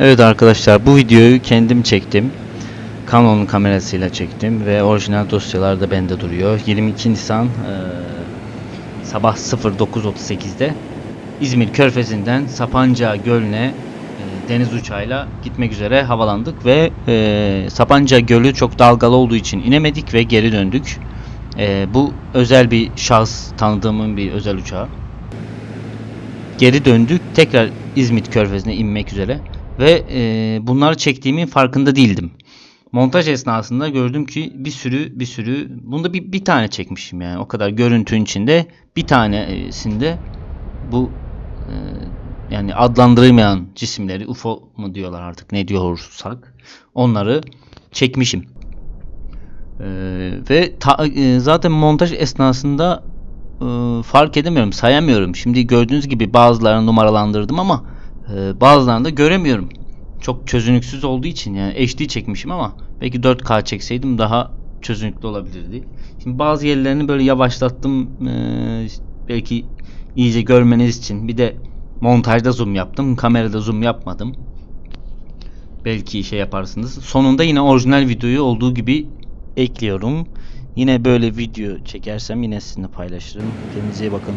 Evet arkadaşlar bu videoyu kendim çektim. Canon kamerasıyla çektim ve orijinal dosyalar da bende duruyor. 22 Nisan eee, sabah 09.38'de İzmir Körfezi'nden Sapanca Gölü'ne eee, deniz uçağıyla gitmek üzere havalandık ve eee, Sapanca Gölü çok dalgalı olduğu için inemedik ve geri döndük. Eee, bu özel bir şahıs tanıdığımın bir özel uçağı. Geri döndük tekrar İzmit Körfezi'ne inmek üzere ve eee, bunları çektiğimin farkında değildim. Montaj esnasında gördüm ki bir sürü bir sürü bunda bir, bir tane çekmişim yani o kadar görüntünün içinde bir tanesinde bu eee, yani adlandırılmayan cisimleri UFO mu diyorlar artık ne diyorsak onları çekmişim. Eee, ve ta- eee, zaten montaj esnasında eee, fark edemiyorum, sayamıyorum. Şimdi gördüğünüz gibi bazılarını numaralandırdım ama da göremiyorum. Çok çözünürlüksüz olduğu için yani HD çekmişim ama belki 4K çekseydim daha çözünürlüklü olabilirdi. Şimdi bazı yerlerini böyle yavaşlattım eee, belki iyice görmeniz için. Bir de montajda zoom yaptım, kamerada zoom yapmadım. Belki şey yaparsınız. Sonunda yine orijinal videoyu olduğu gibi ekliyorum. Yine böyle video çekersem yine sizinle paylaşırım. Kendinize iyi bakın.